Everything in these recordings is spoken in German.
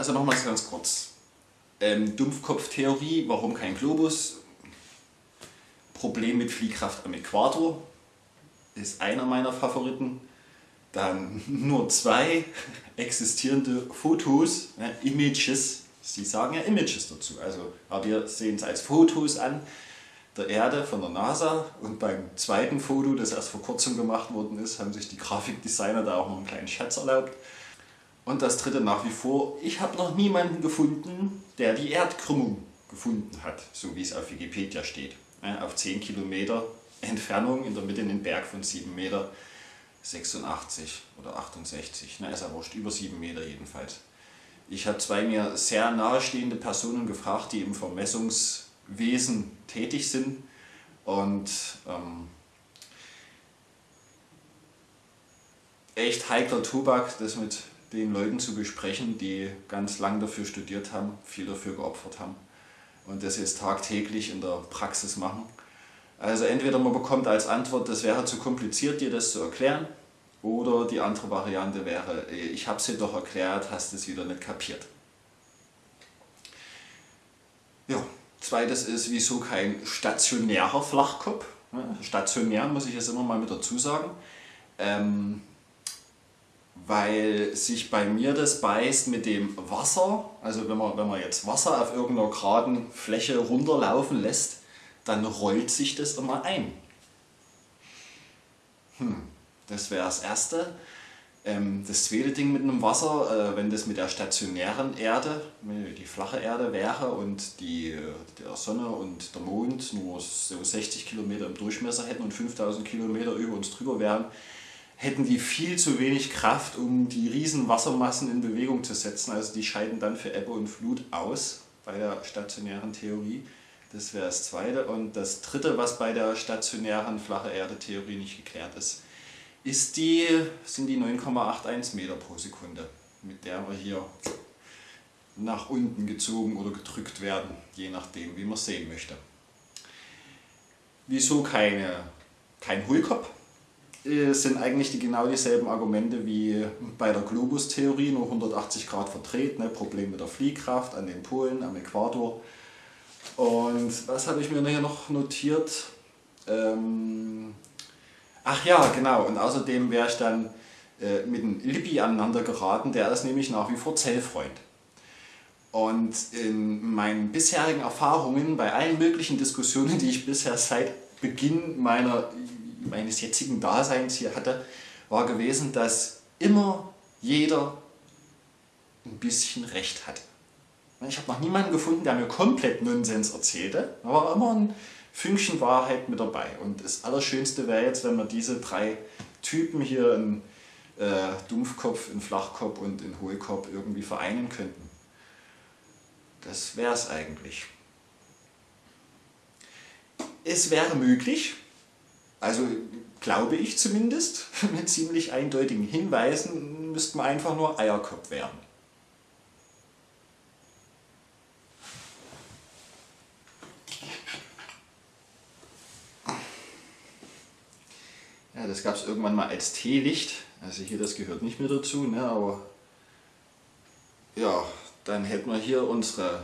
Also nochmals ganz kurz. Ähm, Dumpfkopftheorie, warum kein Globus? Problem mit Fliehkraft am Äquator ist einer meiner Favoriten. Dann nur zwei existierende Fotos, ja, Images, sie sagen ja Images dazu, also, aber wir sehen es als Fotos an der Erde von der NASA und beim zweiten Foto, das erst vor kurzem gemacht worden ist, haben sich die Grafikdesigner da auch noch einen kleinen Schatz erlaubt. Und das dritte nach wie vor, ich habe noch niemanden gefunden, der die Erdkrümmung gefunden hat, so wie es auf Wikipedia steht. Auf 10 Kilometer Entfernung in der Mitte in den Berg von 7 Meter 86 oder 68, na ist ja wurscht, über 7 Meter jedenfalls. Ich habe zwei mir sehr nahestehende Personen gefragt, die im Vermessungswesen tätig sind und ähm, echt heikler Tobak, das mit den Leuten zu besprechen, die ganz lang dafür studiert haben, viel dafür geopfert haben und das jetzt tagtäglich in der Praxis machen. Also entweder man bekommt als Antwort, das wäre zu kompliziert, dir das zu erklären, oder die andere Variante wäre, ich habe es dir doch erklärt, hast es wieder nicht kapiert. Ja, zweites ist, wieso kein stationärer Flachkopf? Stationär muss ich jetzt immer mal mit dazu sagen. Ähm, weil sich bei mir das beißt mit dem Wasser, also wenn man, wenn man jetzt Wasser auf irgendeiner geraden Fläche runterlaufen lässt, dann rollt sich das immer ein. Hm, das wäre das erste. Ähm, das zweite Ding mit dem Wasser, äh, wenn das mit der stationären Erde, die flache Erde wäre und die der Sonne und der Mond nur so 60 Kilometer im Durchmesser hätten und 5000 Kilometer über uns drüber wären, hätten die viel zu wenig Kraft, um die riesen Wassermassen in Bewegung zu setzen. Also die scheiden dann für Ebbe und Flut aus bei der stationären Theorie. Das wäre das zweite. Und das dritte, was bei der stationären flache Erde-Theorie nicht geklärt ist, ist die, sind die 9,81 Meter pro Sekunde, mit der wir hier nach unten gezogen oder gedrückt werden, je nachdem, wie man es sehen möchte. Wieso keine, kein Hohlkopf? Äh, sind eigentlich die genau dieselben Argumente wie bei der Globus-Theorie, nur 180 Grad verdreht, ne? Problem mit der Fliehkraft an den Polen, am Äquator. Und was habe ich mir hier noch notiert? Ähm ach ja, genau, und außerdem wäre ich dann äh, mit dem Lippi aneinander geraten, der ist nämlich nach wie vor Zellfreund. Und in meinen bisherigen Erfahrungen, bei allen möglichen Diskussionen, die ich bisher seit Beginn meiner meines jetzigen Daseins hier hatte, war gewesen, dass immer jeder ein bisschen Recht hat. Ich habe noch niemanden gefunden, der mir komplett Nonsens erzählte, aber immer ein Fünkchen Wahrheit mit dabei. Und das Allerschönste wäre jetzt, wenn wir diese drei Typen hier in äh, Dumpfkopf, in Flachkopf und in Hohlkopf irgendwie vereinen könnten. Das wäre es eigentlich. Es wäre möglich, also glaube ich zumindest, mit ziemlich eindeutigen Hinweisen müsste man einfach nur Eierkopf werden. Ja, das gab es irgendwann mal als Teelicht. Also hier, das gehört nicht mehr dazu, ne, aber ja, dann hätten wir hier unsere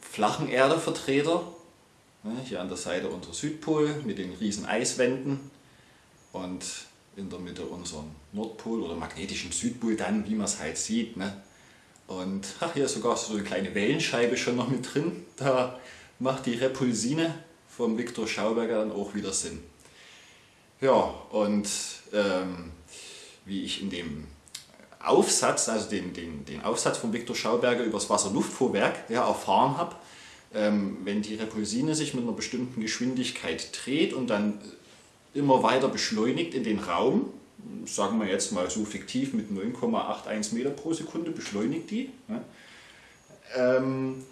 flachen Erdevertreter Ne, hier an der Seite unser Südpol mit den riesen Eiswänden und in der Mitte unseren Nordpol oder magnetischen Südpol dann, wie man es halt sieht. Ne? Und ach, hier ist sogar so eine kleine Wellenscheibe schon noch mit drin. Da macht die Repulsine vom Viktor Schauberger dann auch wieder Sinn. Ja, und ähm, wie ich in dem Aufsatz, also den, den, den Aufsatz von Viktor Schauberger über das Wasserluftfuhrwerk ja, erfahren habe, wenn die Repulsine sich mit einer bestimmten Geschwindigkeit dreht und dann immer weiter beschleunigt in den Raum, sagen wir jetzt mal so fiktiv mit 9,81 Meter pro Sekunde beschleunigt die, ähm,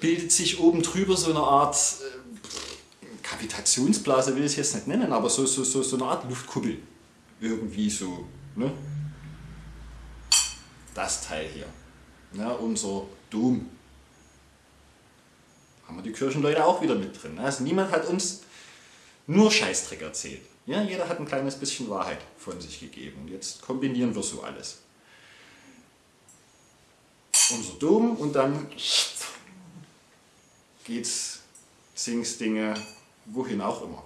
bildet sich oben drüber so eine Art äh, Kavitationsblase, will ich es jetzt nicht nennen, aber so, so, so, so eine Art Luftkuppel. Irgendwie so. Ne? Das Teil hier. Ja, unser Dom haben wir die Kirchenleute auch wieder mit drin. Also niemand hat uns nur Scheißdreck erzählt. Ja, jeder hat ein kleines bisschen Wahrheit von sich gegeben. Und jetzt kombinieren wir so alles. unser Dom und dann geht's Dinge wohin auch immer.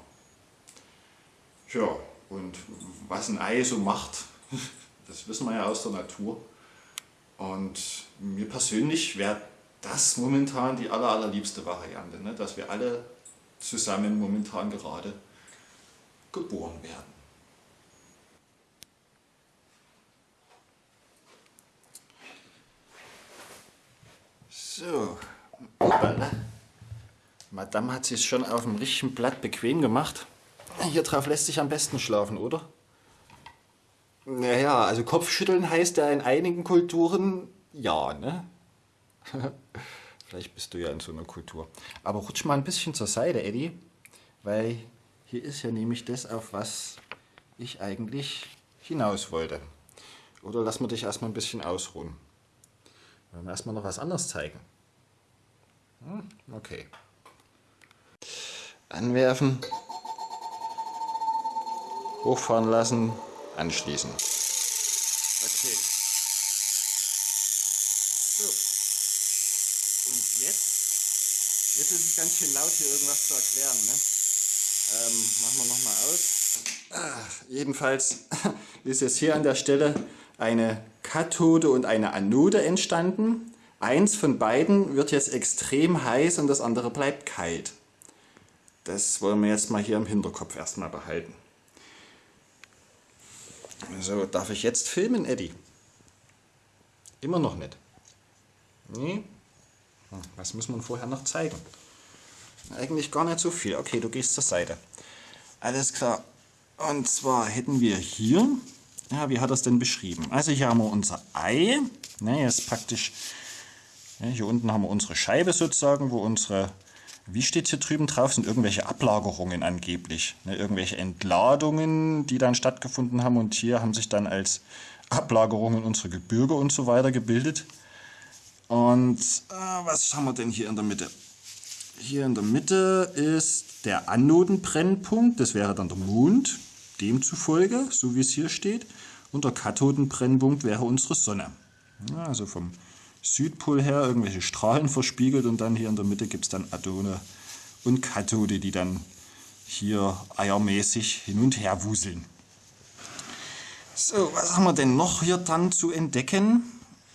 Ja, und was ein Ei so macht, das wissen wir ja aus der Natur. Und mir persönlich wäre das momentan die aller, allerliebste Variante, ne? dass wir alle zusammen momentan gerade geboren werden. So, Madame hat sich schon auf dem richtigen Blatt bequem gemacht. Hier drauf lässt sich am besten schlafen, oder? Naja, also Kopfschütteln heißt ja in einigen Kulturen ja, ne? Vielleicht bist du ja in so einer Kultur. Aber rutsch mal ein bisschen zur Seite, Eddie, weil hier ist ja nämlich das, auf was ich eigentlich hinaus wollte. Oder lass mir dich erstmal ein bisschen ausruhen. Wollen wir erstmal noch was anderes zeigen? Hm, okay. Anwerfen, hochfahren lassen, anschließen. Okay. So. Und jetzt, jetzt ganz schön laut hier irgendwas zu erklären. Ne? Ähm, machen wir nochmal aus. Ah, jedenfalls ist jetzt hier an der Stelle eine Kathode und eine Anode entstanden. Eins von beiden wird jetzt extrem heiß und das andere bleibt kalt. Das wollen wir jetzt mal hier im Hinterkopf erstmal behalten. So, darf ich jetzt filmen, Eddie? Immer noch nicht. Nee? Hm, was muss man vorher noch zeigen? Eigentlich gar nicht so viel. Okay, du gehst zur Seite. Alles klar. Und zwar hätten wir hier, ja, wie hat er es denn beschrieben? Also hier haben wir unser Ei. Ne, ist praktisch, ja, hier unten haben wir unsere Scheibe sozusagen, wo unsere wie steht hier drüben drauf? Sind irgendwelche Ablagerungen angeblich. Ne? Irgendwelche Entladungen, die dann stattgefunden haben. Und hier haben sich dann als Ablagerungen unsere Gebirge und so weiter gebildet. Und äh, was haben wir denn hier in der Mitte? Hier in der Mitte ist der Anodenbrennpunkt. Das wäre dann der Mond. Demzufolge, so wie es hier steht. Und der Kathodenbrennpunkt wäre unsere Sonne. Ja, also vom Südpol her irgendwelche Strahlen verspiegelt und dann hier in der Mitte gibt es dann Adone und Kathode, die dann hier eiermäßig hin und her wuseln. So, was haben wir denn noch hier dann zu entdecken?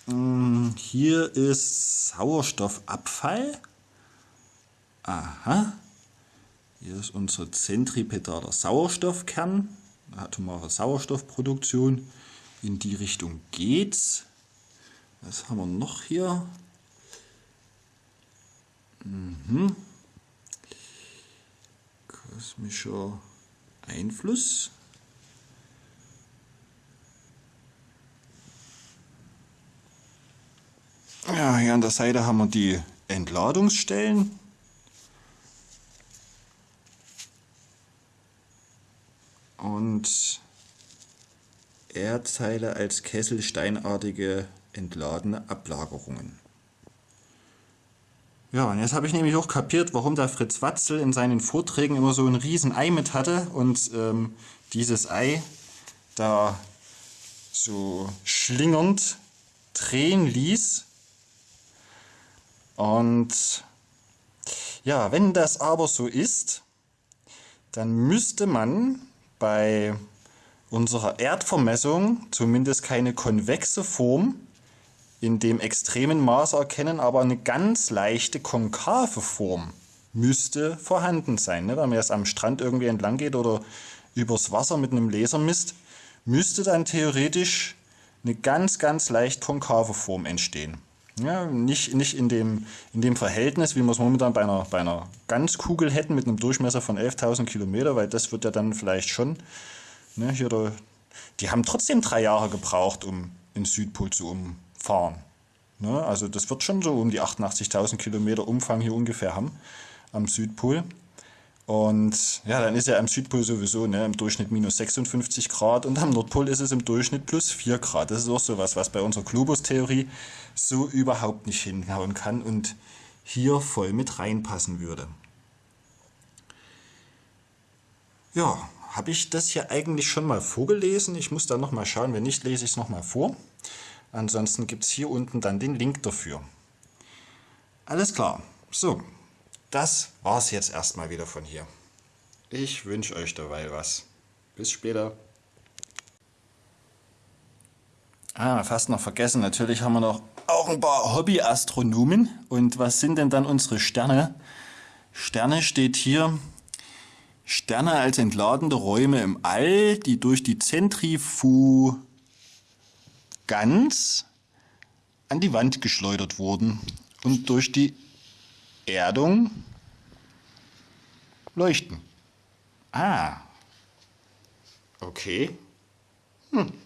Hm, hier ist Sauerstoffabfall. Aha. Hier ist unser zentripedaler Sauerstoffkern, atomare Sauerstoffproduktion. In die Richtung geht's. Was haben wir noch hier? Mhm. Kosmischer Einfluss. Ja, hier an der Seite haben wir die Entladungsstellen. Und Erdteile als kesselsteinartige entladene Ablagerungen. Ja, und jetzt habe ich nämlich auch kapiert, warum der Fritz Watzel in seinen Vorträgen immer so ein riesen Ei mit hatte und ähm, dieses Ei da so schlingernd drehen ließ. Und ja, wenn das aber so ist, dann müsste man bei unserer Erdvermessung zumindest keine konvexe Form in dem extremen Maß erkennen, aber eine ganz leichte konkave Form müsste vorhanden sein. Ne? Wenn man jetzt am Strand irgendwie entlang geht oder übers Wasser mit einem Laser misst, müsste dann theoretisch eine ganz, ganz leicht konkave Form entstehen. Ja, nicht nicht in, dem, in dem Verhältnis, wie wir es momentan bei einer, bei einer Ganzkugel hätten mit einem Durchmesser von 11.000 Kilometer, weil das wird ja dann vielleicht schon, ne, hier der, die haben trotzdem drei Jahre gebraucht, um in Südpol zu um, fahren. Ne? Also das wird schon so um die 88.000 Kilometer Umfang hier ungefähr haben am Südpol. Und ja, dann ist ja am Südpol sowieso ne, im Durchschnitt minus 56 Grad und am Nordpol ist es im Durchschnitt plus 4 Grad. Das ist auch sowas, was bei unserer Globus-Theorie so überhaupt nicht hinhauen kann und hier voll mit reinpassen würde. Ja, habe ich das hier eigentlich schon mal vorgelesen? Ich muss da nochmal schauen, wenn nicht, lese ich es nochmal vor. Ansonsten gibt es hier unten dann den Link dafür. Alles klar. So, das war's jetzt erstmal wieder von hier. Ich wünsche euch dabei was. Bis später. Ah, fast noch vergessen. Natürlich haben wir noch auch ein paar Hobbyastronomen. Und was sind denn dann unsere Sterne? Sterne steht hier. Sterne als entladende Räume im All, die durch die Zentrifuganz an die Wand geschleudert wurden und durch die Erdung leuchten. Ah. Okay. Hm.